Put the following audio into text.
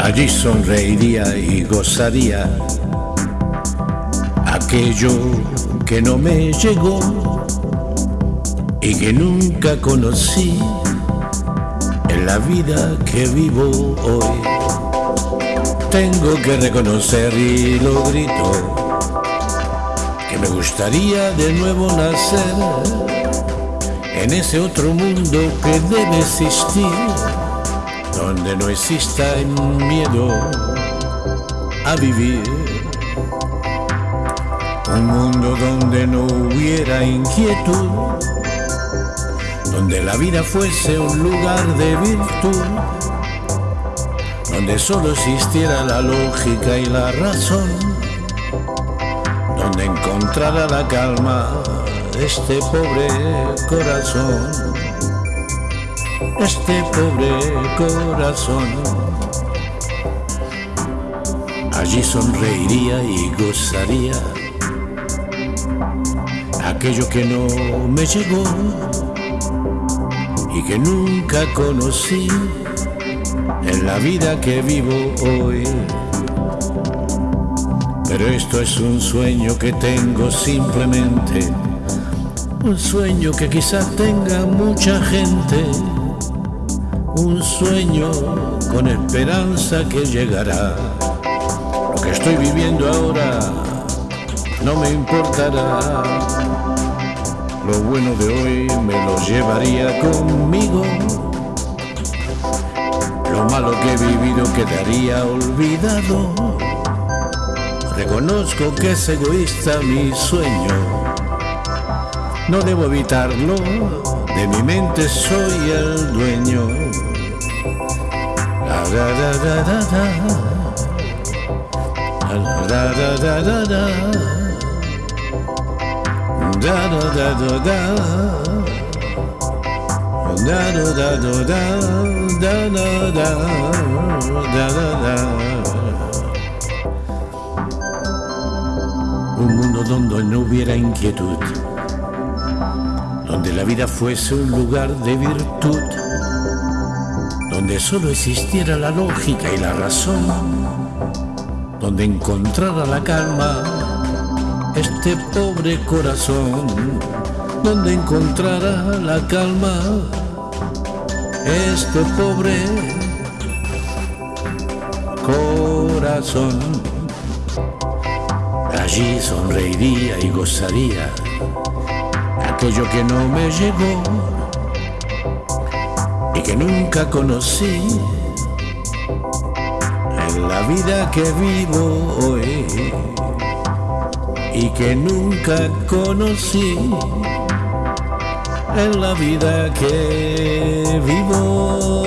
Allí sonreiría y gozaría aquello que no me llegó y que nunca conocí en la vida que vivo hoy. Tengo que reconocer y lo grito que me gustaría de nuevo nacer en ese otro mundo que debe existir, donde no exista el miedo a vivir. Un mundo donde no hubiera inquietud, donde la vida fuese un lugar de virtud, donde solo existiera la lógica y la razón, donde encontrara la calma este pobre corazón, este pobre corazón. Allí sonreiría y gozaría aquello que no me llegó y que nunca conocí en la vida que vivo hoy. Pero esto es un sueño que tengo simplemente, un sueño que quizás tenga mucha gente, un sueño con esperanza que llegará. Lo que estoy viviendo ahora no me importará. Lo bueno de hoy me lo llevaría conmigo. Lo malo que he vivido quedaría olvidado. Reconozco que es egoísta mi sueño. No debo evitarlo, de mi mente soy el dueño. Da da Da da da Da da da donde no hubiera inquietud Donde la vida fuese un lugar de virtud Donde solo existiera la lógica y la razón Donde encontrara la calma este pobre corazón, donde encontrará la calma, este pobre corazón. Allí sonreiría y gozaría. Aquello que no me llegó y que nunca conocí. En la vida que vivo hoy y que nunca conocí. En la vida que vivo